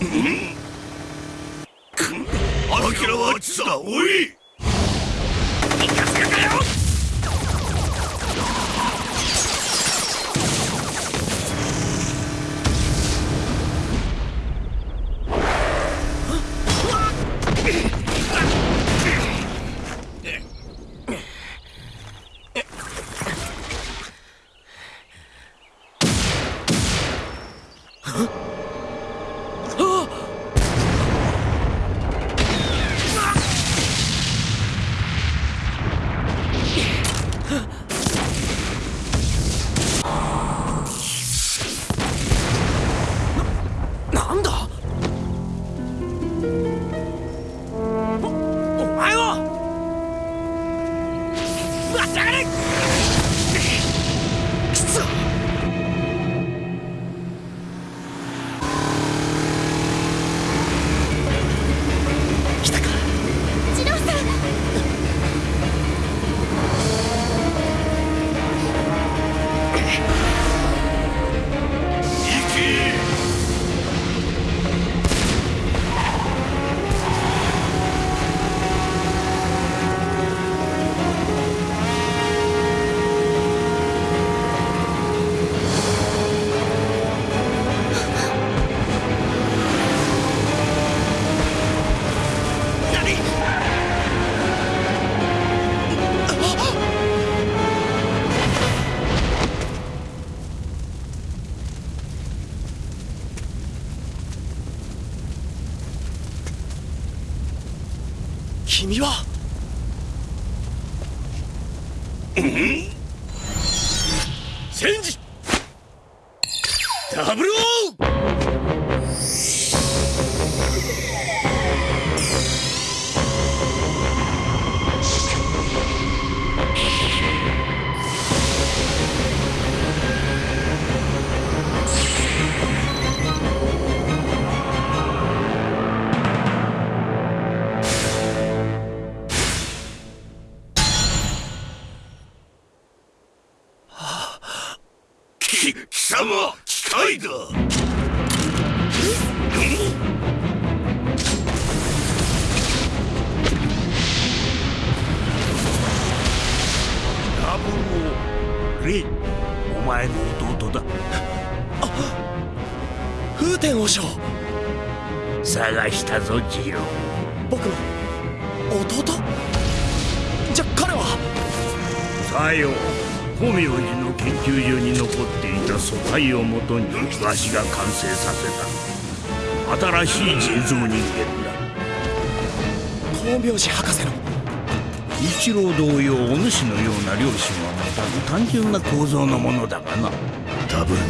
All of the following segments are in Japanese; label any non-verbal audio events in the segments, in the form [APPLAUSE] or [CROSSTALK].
アキラはあっちだおい君は。戦き貴様機械だダブルオーレイお前の弟だ。風天王将探したぞジロー。僕の弟？じゃ彼は？さよ光明寺の研究所に残っていた素体をもとにわしが完成させた。新しい人造人間だ光明寺博士の。一郎同様お主のような両親は持たず単純な構造のものだがな。ダブル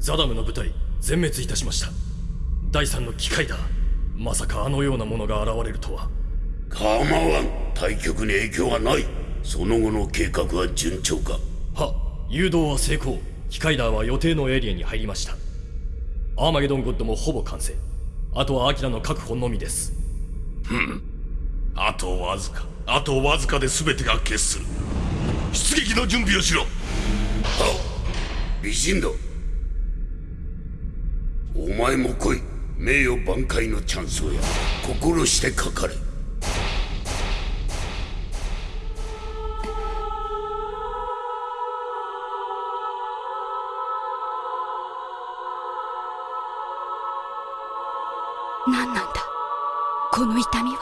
ザダムの部隊全滅いたしました。第三の機械だ。まさかあのようなものが現れるとは。構わん。対局に影響はない。その後の計画は順調か。は誘導は成功。機械ダーは予定のエリアに入りました。アーマゲドンゴッドもほぼ完成。あとはアキラの確保のみです。あとわずか。あとわずかで全てが決する。出撃の準備をしろ。美人だお前も来い。名誉挽回のチャンスをや心してかかれ。何なんだ？この痛みは。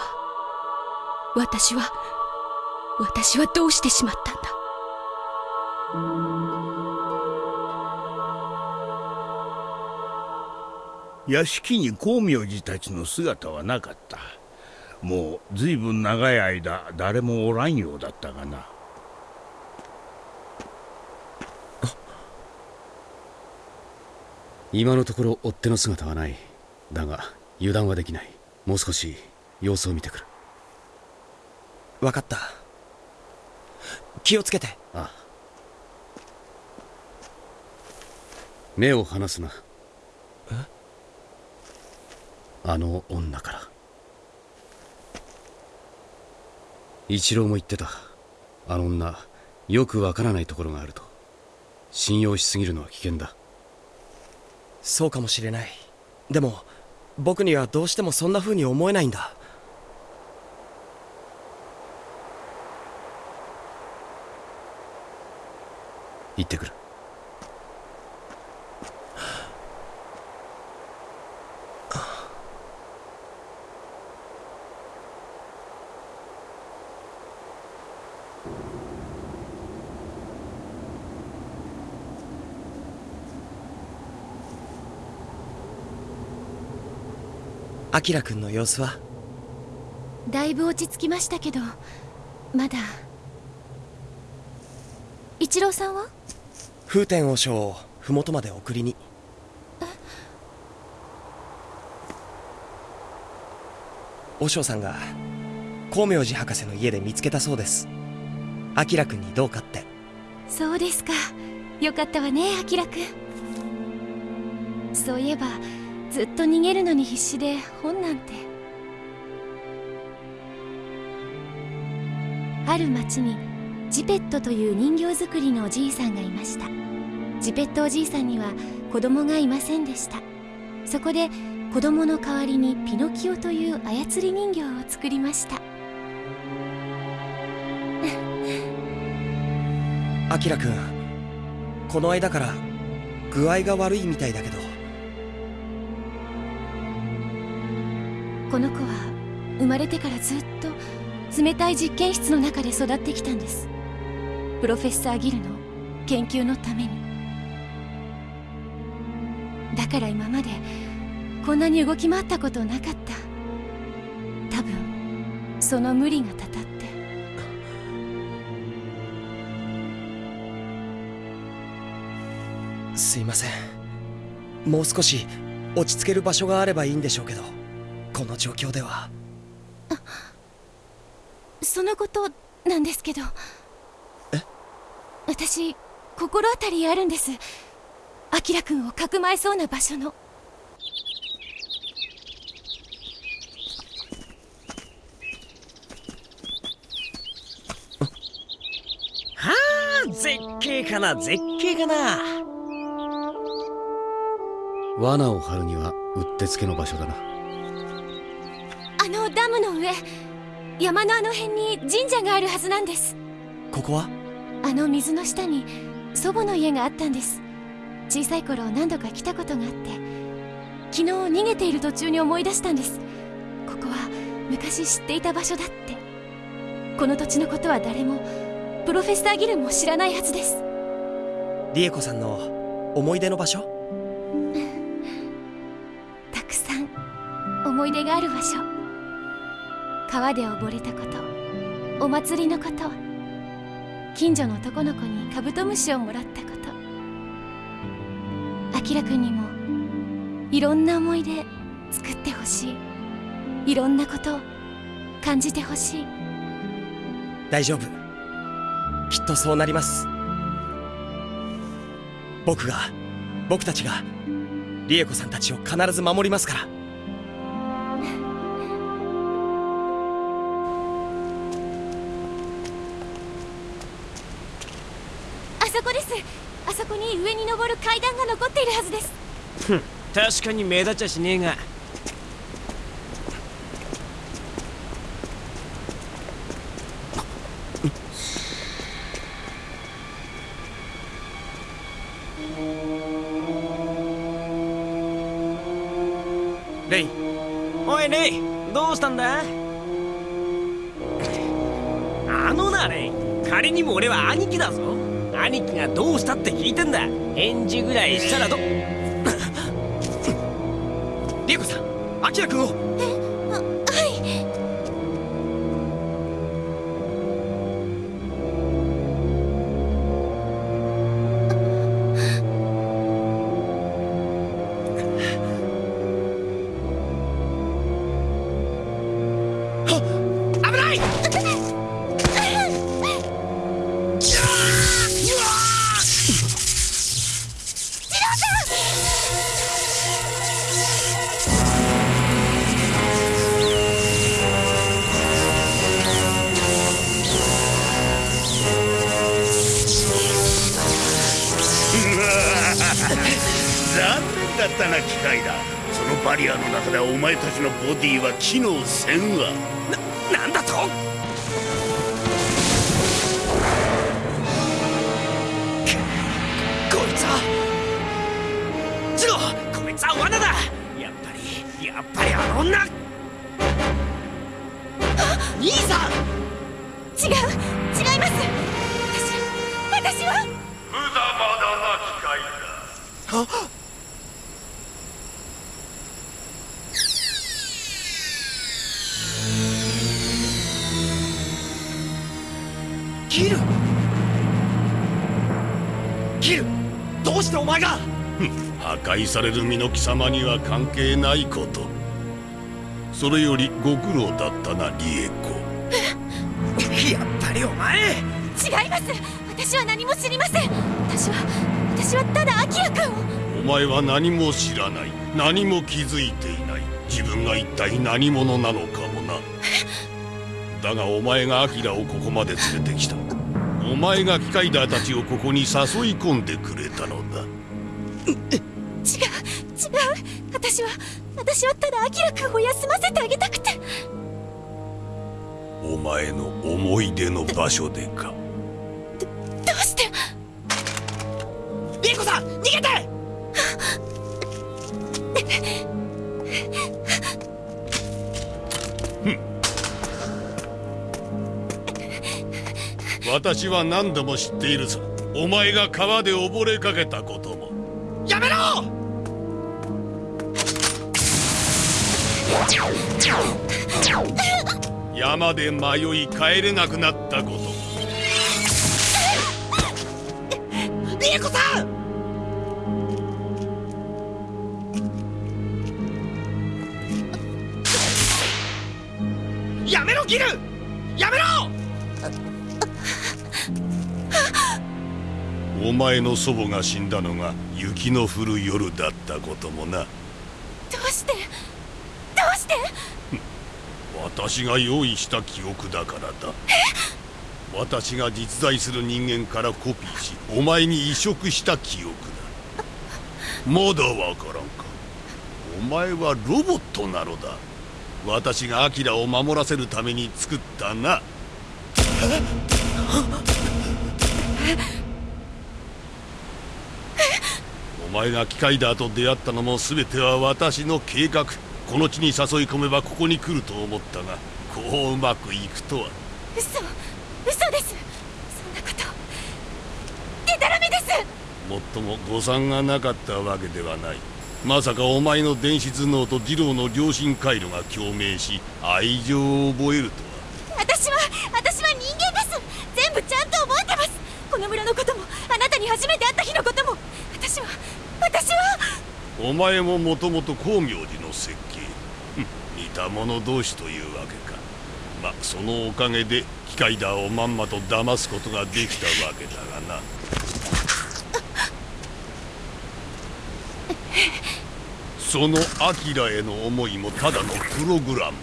私は私はどうしてしまったの？屋敷に光明寺たちの姿はなかった。もうずいぶん長い間誰もおらんようだったがな。今のところ追っ手の姿はない。だが油断はできない。もう少し様子を見てくる。分かった。気をつけて。ああ。目を離すなあの女から。一郎も言ってた。あの女よくわからないところがあると。信用しすぎるのは危険だ。そうかもしれない。でも僕にはどうしてもそんな風に思えないんだ。行ってくるアキラ君の様子は？だいぶ落ち着きましたけどまだ。一郎さんは？風天和尚を麓まで送りに。和尚さんが光明寺博士の家で見つけたそうです。アキラ君にどうかって。そうですか。よかったわねアキラくんそういえばずっと逃げるのに必死で本なんて。ある町にジペットという人形作りのおじいさんがいました。ジペットおじいさんには子供がいませんでした。そこで子供の代わりにピノキオという操り人形を作りました。アキラ君この間から具合が悪いみたいだけど。この子は生まれてからずっと冷たい実験室の中で育ってきたんです。プロフェッサーギルの研究のために。だから今までこんなに動き回ったことなかった。多分その無理がたたって。すいません。もう少し落ち着ける場所があればいいんでしょうけど。この状況では。そのことなんですけど。え？私心当たりあるんです。アキラ君をかくまえそうな場所の。はあ絶景かな絶景かな。罠を張るにはうってつけの場所だなダムの上山のあの辺に神社があるはずなんです。ここは？あの水の下に祖母の家があったんです。小さい頃何度か来たことがあって昨日逃げている途中に思い出したんです。ここは昔知っていた場所だって。この土地のことは誰もプロフェッサーギルも知らないはずです。リエコさんの思い出の場所？[LAUGHS] たくさん思い出がある場所川で溺れたことお祭りのこと近所の男の子にカブトムシをもらったこと。アキラくんにもいろんな思い出作ってほしい。いろんなことを感じてほしい。大丈夫。きっとそうなります。僕が僕たちがリエコさんたちを必ず守りますから。確かに目立っちゃしねえが。レイ。おいレイどうしたんだ？あのなレイ。仮にも俺は兄貴だぞ。兄貴がどうしたって聞いてんだ。返事ぐらいしたらどキラ君を。あはい危ない残念だったな機械だそのバリアの中ではお前たちのボディは機能せんわ。なんだと？こいつはジローこいつは罠だ。やっぱりやっぱりあの女。兄さん。違う違います。私私は。無駄まだな機械だギル。ギルどうしてお前が？破壊される身の貴様には関係ないこと。それよりご苦労だったなリエコ。やっぱりお前。違います。私は何も知りません。私は私はただアキラ君を。お前は何も知らない。何も気づいていない。自分が一体何者なのかもな。だがお前がアキラをここまで連れてきたお前が機械ダーたちをここに誘い込んでくれたのだ。違う違う私は私はただアキラ君を休ませてあげたくて。お前の思い出の場所でか。どうして？リエコさん逃げて私は何度も知っているぞ。お前が川で溺れかけたことも。やめろ！山で迷い帰れなくなったこと。もリエコさん！やめろギルお前の祖母が死んだのが雪の降る夜だったこともな。どうして？どうして？私が用意した記憶だからだ。私が実在する人間からコピーしお前に移植した記憶だ。まだわからんか。お前はロボットなのだ。私がアキラを守らせるために作ったなお前が機械だと出会ったのも全ては私の計画。この地に誘い込めばここに来ると思ったがこううまくいくとは。嘘嘘です。そんなこと。でたらめです。もっとも誤算がなかったわけではない。まさかお前の電子頭脳と二郎の良心回路が共鳴し愛情を覚えるとは。私は私は人間です。全部ちゃんと覚えてます。この村のこともあなたに初めて会った日のことも。私は私は。お前ももともと光明寺の設計。[LAUGHS] 似た者同士というわけか。まあそのおかげで機械だをまんまと騙すことができたわけだがな。[LAUGHS] そのアキラへの思いもただのプログラム。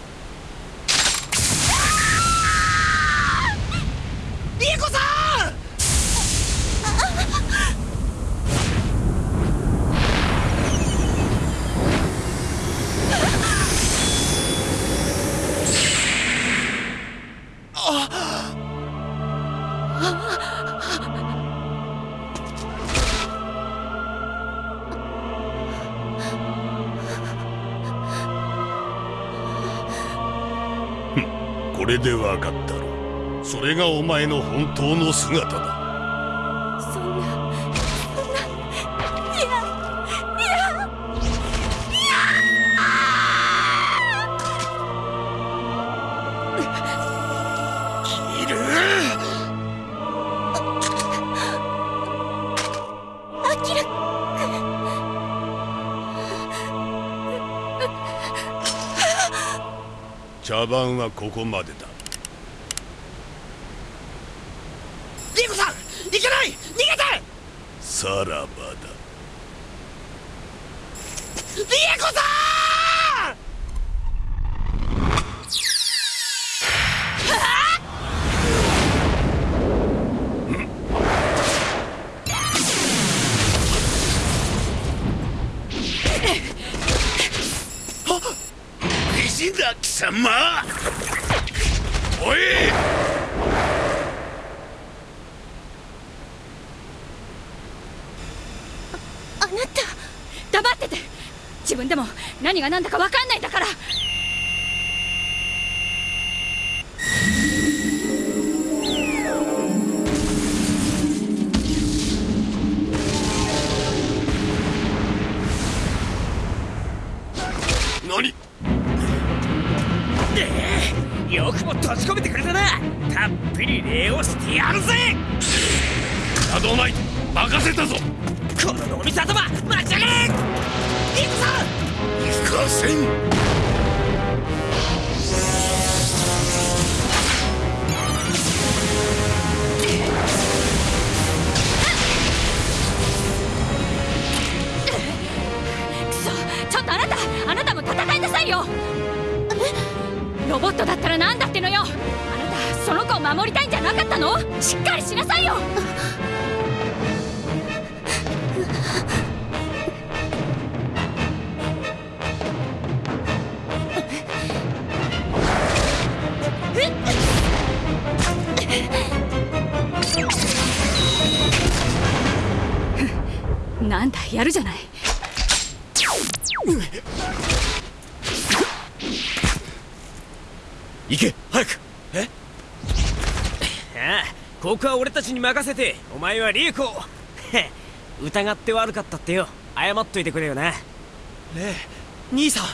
これで分かったろそれがお前の本当の姿だ。茶番はここまでだ。リコさん行けない！逃げて！さらばだ。リエコさんまおい。あなた。黙ってて。自分でも何が何だか分かんないんだから。よくも閉じ込めてくれたな。たっぷり礼をしてやるぜ。アドナイト任せたぞ。この脳みそ頭待ち上がれリコさん行かせんくそ。ちょっとあなたあなたも戦いなさいよロボットだったら何だってのよ。あなたその子を守りたいんじゃなかったの？しっかりしなさいよ。なんだやるじゃない。行け早く。え？[LAUGHS] ああここは俺たちに任せてお前はリエコ。[LAUGHS] 疑って悪かったってよ。謝っといてくれよな。レイ兄さん。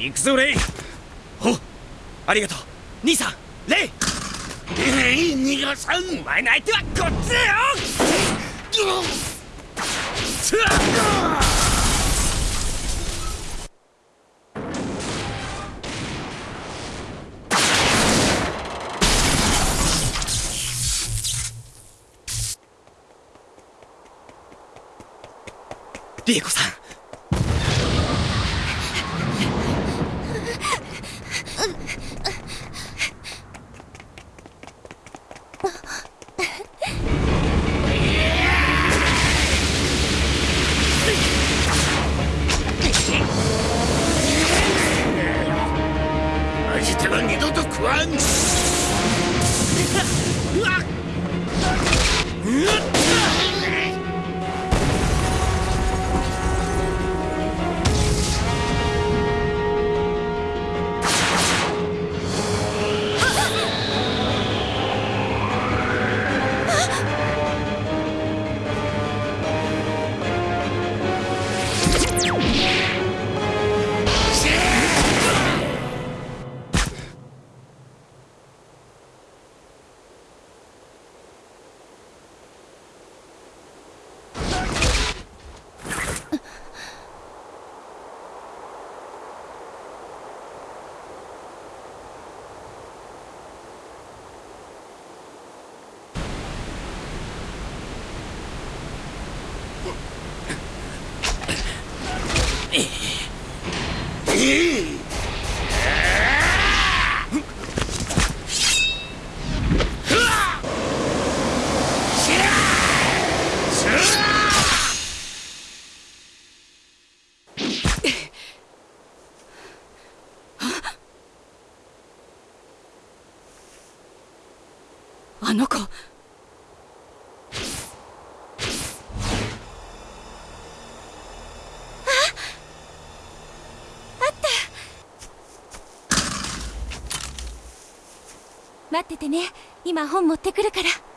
行くぞレイ。ありがとう。兄さんレイ。えい逃がさん。お前の相手はこっちだよ [LAUGHS] リエコさん。待っててね今本持ってくるから。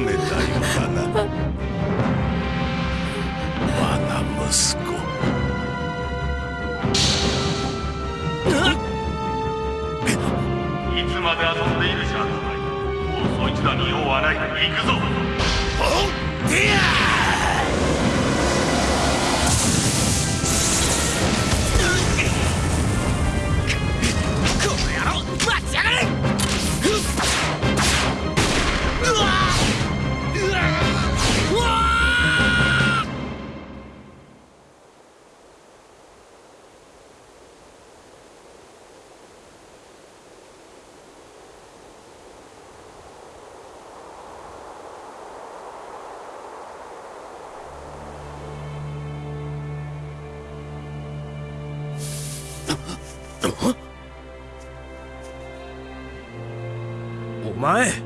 めたよ前